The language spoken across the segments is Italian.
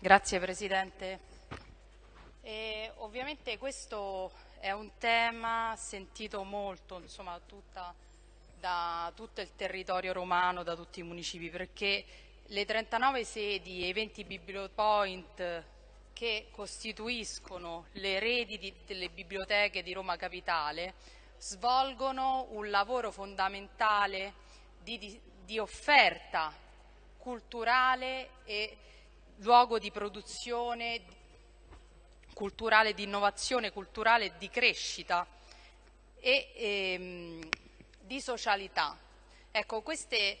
Grazie Presidente. E ovviamente questo è un tema sentito molto insomma, tutta, da tutto il territorio romano, da tutti i municipi, perché le 39 sedi e i 20 bibliopoint che costituiscono le reti di, delle biblioteche di Roma Capitale svolgono un lavoro fondamentale di, di, di offerta culturale e luogo di produzione culturale, di innovazione culturale, di crescita e ehm, di socialità. Ecco, queste,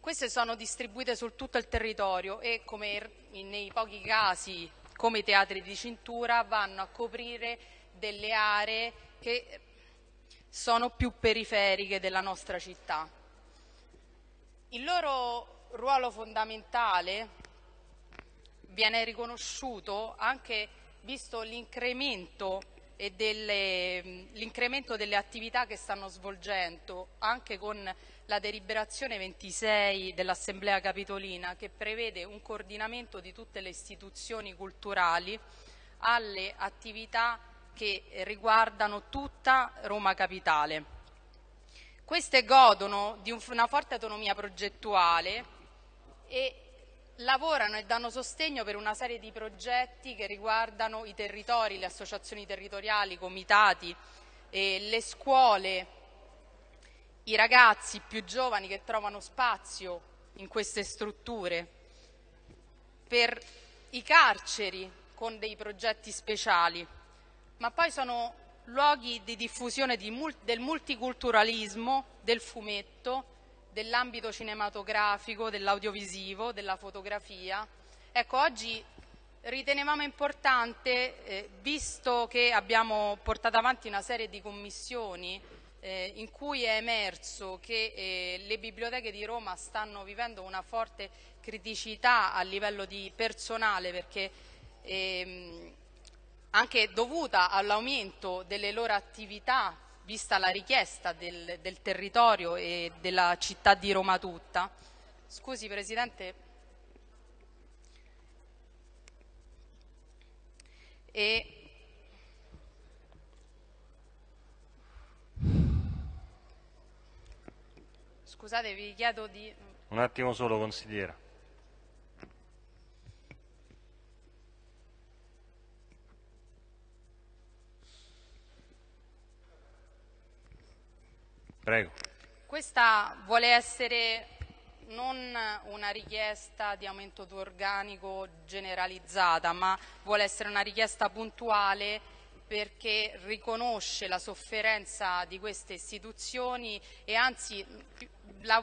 queste sono distribuite su tutto il territorio e come nei pochi casi come i teatri di cintura vanno a coprire delle aree che sono più periferiche della nostra città. Il loro ruolo fondamentale viene riconosciuto anche visto l'incremento delle, delle, attività che stanno svolgendo anche con la deliberazione 26 dell'Assemblea Capitolina che prevede un coordinamento di tutte le istituzioni culturali alle attività che riguardano tutta Roma Capitale. Queste godono di una forte autonomia progettuale e lavorano e danno sostegno per una serie di progetti che riguardano i territori, le associazioni territoriali, i comitati, le scuole, i ragazzi più giovani che trovano spazio in queste strutture, per i carceri con dei progetti speciali, ma poi sono luoghi di diffusione di, del multiculturalismo, del fumetto, dell'ambito cinematografico, dell'audiovisivo, della fotografia. Ecco, oggi ritenevamo importante, eh, visto che abbiamo portato avanti una serie di commissioni eh, in cui è emerso che eh, le biblioteche di Roma stanno vivendo una forte criticità a livello di personale perché ehm, anche dovuta all'aumento delle loro attività vista la richiesta del, del territorio e della città di Roma tutta. Scusi Presidente. E Scusate, vi chiedo di... Un attimo solo, consigliera. Prego. Questa vuole essere non una richiesta di aumento di organico generalizzata, ma vuole essere una richiesta puntuale perché riconosce la sofferenza di queste istituzioni e anzi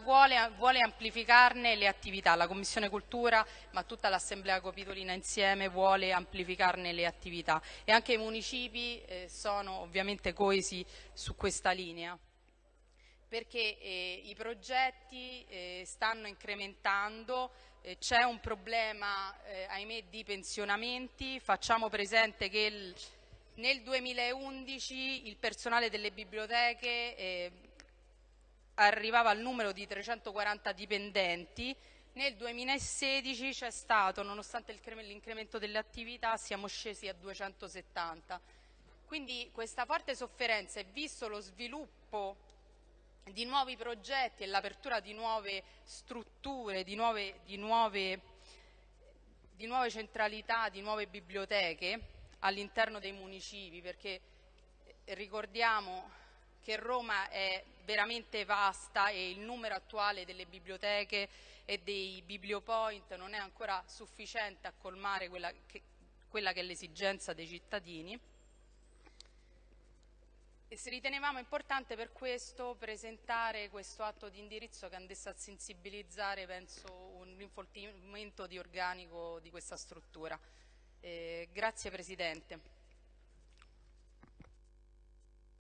vuole, vuole, amplificarne le attività. La Commissione Cultura, ma tutta l'Assemblea Capitolina insieme vuole amplificarne le attività e anche i municipi eh, sono ovviamente coesi su questa linea perché eh, i progetti eh, stanno incrementando, eh, c'è un problema, eh, ahimè, di pensionamenti, facciamo presente che il, nel 2011 il personale delle biblioteche eh, arrivava al numero di 340 dipendenti, nel 2016 c'è stato, nonostante l'incremento delle attività, siamo scesi a 270. Quindi questa forte sofferenza e visto lo sviluppo di nuovi progetti e l'apertura di nuove strutture, di nuove, di, nuove, di nuove, centralità, di nuove biblioteche all'interno dei municipi, perché ricordiamo che Roma è veramente vasta e il numero attuale delle biblioteche e dei bibliopoint non è ancora sufficiente a colmare quella che, quella che è l'esigenza dei cittadini. E se ritenevamo importante per questo presentare questo atto di indirizzo che andasse a sensibilizzare, penso, un rinforzamento di organico di questa struttura. Eh, grazie Presidente.